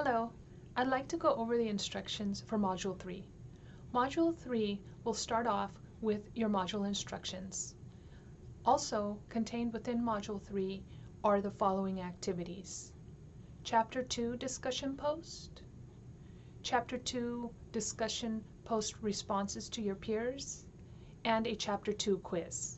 Hello, I'd like to go over the instructions for Module 3. Module 3 will start off with your module instructions. Also contained within Module 3 are the following activities. Chapter 2 Discussion Post, Chapter 2 Discussion Post Responses to your peers, and a Chapter 2 quiz.